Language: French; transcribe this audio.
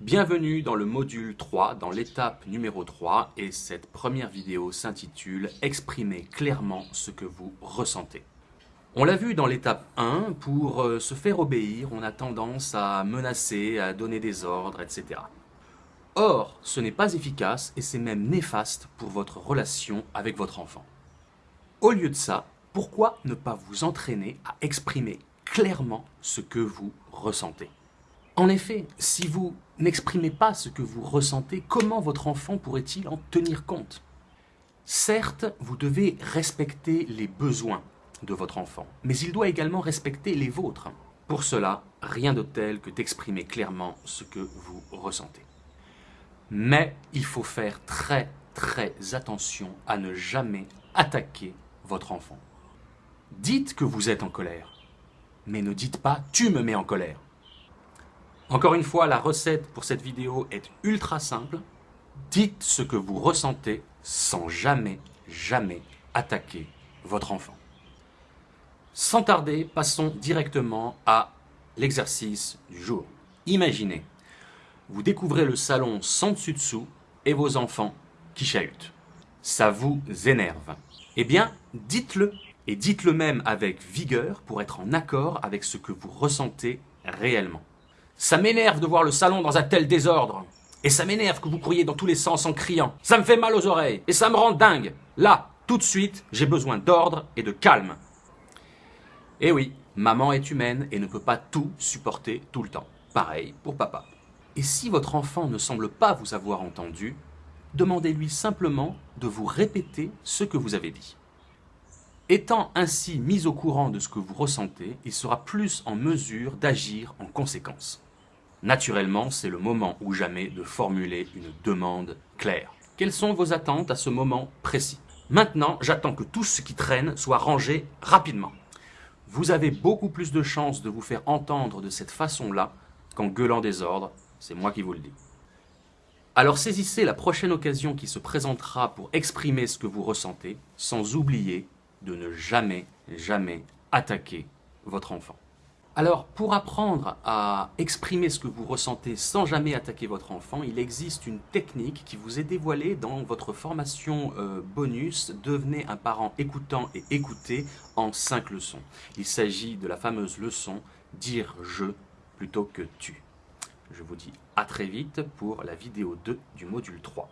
Bienvenue dans le module 3, dans l'étape numéro 3, et cette première vidéo s'intitule « Exprimer clairement ce que vous ressentez ». On l'a vu dans l'étape 1, pour euh, se faire obéir, on a tendance à menacer, à donner des ordres, etc. Or, ce n'est pas efficace et c'est même néfaste pour votre relation avec votre enfant. Au lieu de ça, pourquoi ne pas vous entraîner à exprimer clairement ce que vous ressentez? En effet, si vous n'exprimez pas ce que vous ressentez, comment votre enfant pourrait-il en tenir compte? Certes, vous devez respecter les besoins de votre enfant, mais il doit également respecter les vôtres. Pour cela, rien de tel que d'exprimer clairement ce que vous ressentez. Mais il faut faire très très attention à ne jamais attaquer votre enfant. Dites que vous êtes en colère, mais ne dites pas « tu me mets en colère ». Encore une fois, la recette pour cette vidéo est ultra simple. Dites ce que vous ressentez sans jamais, jamais attaquer votre enfant. Sans tarder, passons directement à l'exercice du jour. Imaginez, vous découvrez le salon sans dessus-dessous et vos enfants qui chahutent. Ça vous énerve. Eh bien, dites-le, et dites-le même avec vigueur pour être en accord avec ce que vous ressentez réellement. Ça m'énerve de voir le salon dans un tel désordre. Et ça m'énerve que vous couriez dans tous les sens en criant. Ça me fait mal aux oreilles. Et ça me rend dingue. Là, tout de suite, j'ai besoin d'ordre et de calme. Eh oui, maman est humaine et ne peut pas tout supporter tout le temps. Pareil pour papa. Et si votre enfant ne semble pas vous avoir entendu, demandez-lui simplement de vous répéter ce que vous avez dit. Étant ainsi mis au courant de ce que vous ressentez, il sera plus en mesure d'agir en conséquence. Naturellement, c'est le moment ou jamais de formuler une demande claire. Quelles sont vos attentes à ce moment précis? Maintenant, j'attends que tout ce qui traîne soit rangé rapidement. Vous avez beaucoup plus de chances de vous faire entendre de cette façon-là qu'en gueulant des ordres, c'est moi qui vous le dis. Alors saisissez la prochaine occasion qui se présentera pour exprimer ce que vous ressentez, sans oublier de ne jamais, jamais attaquer votre enfant. Alors, pour apprendre à exprimer ce que vous ressentez sans jamais attaquer votre enfant, il existe une technique qui vous est dévoilée dans votre formation euh, bonus « Devenez un parent écoutant et écouté en 5 leçons ». Il s'agit de la fameuse leçon « Dire je plutôt que tu ». Je vous dis à très vite pour la vidéo 2 du module 3.